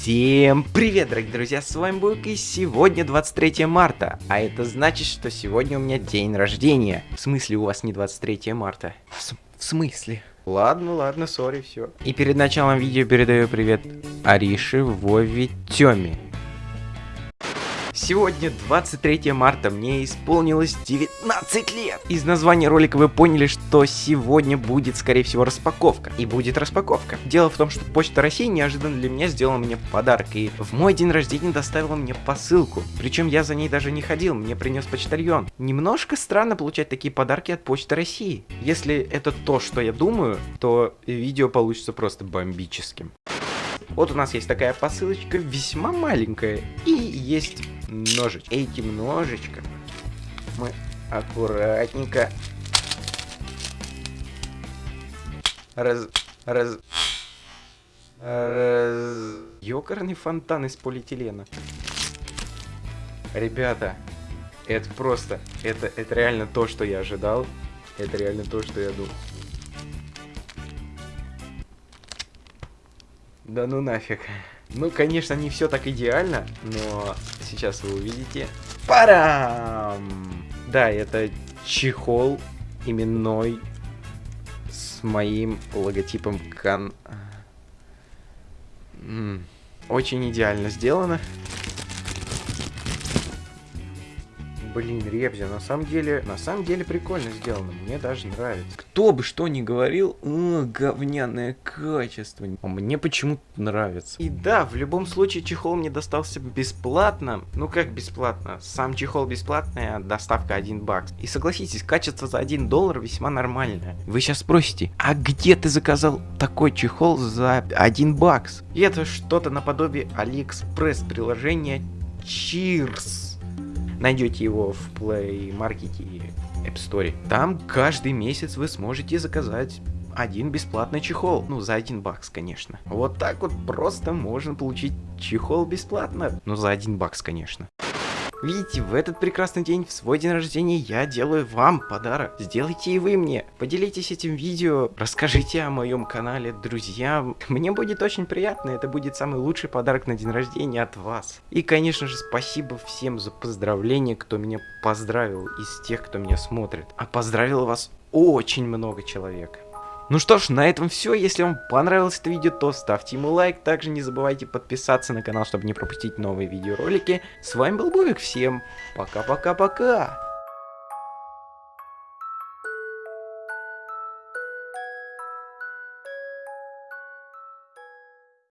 Всем привет, дорогие друзья, с вами Бук, и сегодня 23 марта, а это значит, что сегодня у меня день рождения. В смысле у вас не 23 марта? В, в смысле? Ладно, ладно, сори, все. И перед началом видео передаю привет Арише, Вове, Тёме. Сегодня 23 марта, мне исполнилось 19 лет. Из названия ролика вы поняли, что сегодня будет, скорее всего, распаковка. И будет распаковка. Дело в том, что Почта России неожиданно для меня сделала мне подарок. И в мой день рождения доставила мне посылку. Причем я за ней даже не ходил, мне принес почтальон. Немножко странно получать такие подарки от Почты России. Если это то, что я думаю, то видео получится просто бомбическим. Вот у нас есть такая посылочка, весьма маленькая, и есть ножички. Этим ножичком мы аккуратненько раз... раз... раз... Ёкарный фонтан из полиэтилена. Ребята, это просто, это, это реально то, что я ожидал. Это реально то, что я думал. Да ну нафиг. Ну, конечно, не все так идеально, но сейчас вы увидите. Парам! Да, это чехол именной с моим логотипом кан... Очень идеально сделано. Блин, Ребзи, на самом деле, на самом деле прикольно сделано, мне даже нравится. Кто бы что ни говорил, о, говняное качество. А мне почему-то нравится. И да, в любом случае чехол мне достался бесплатно. Ну как бесплатно? Сам чехол бесплатный, а доставка 1 бакс. И согласитесь, качество за 1 доллар весьма нормальное. Вы сейчас спросите, а где ты заказал такой чехол за 1 бакс? И это что-то наподобие Алиэкспресс приложения Cheers найдете его в Play Market и App Store. Там каждый месяц вы сможете заказать один бесплатный чехол. Ну, за один бакс, конечно. Вот так вот просто можно получить чехол бесплатно. Ну, за один бакс, конечно. Видите, в этот прекрасный день, в свой день рождения, я делаю вам подарок. Сделайте и вы мне. Поделитесь этим видео, расскажите о моем канале друзьям. Мне будет очень приятно, это будет самый лучший подарок на день рождения от вас. И, конечно же, спасибо всем за поздравления, кто меня поздравил из тех, кто меня смотрит. А поздравил вас очень много человек. Ну что ж, на этом все. Если вам понравилось это видео, то ставьте ему лайк. Также не забывайте подписаться на канал, чтобы не пропустить новые видеоролики. С вами был Бубик. Всем пока-пока-пока.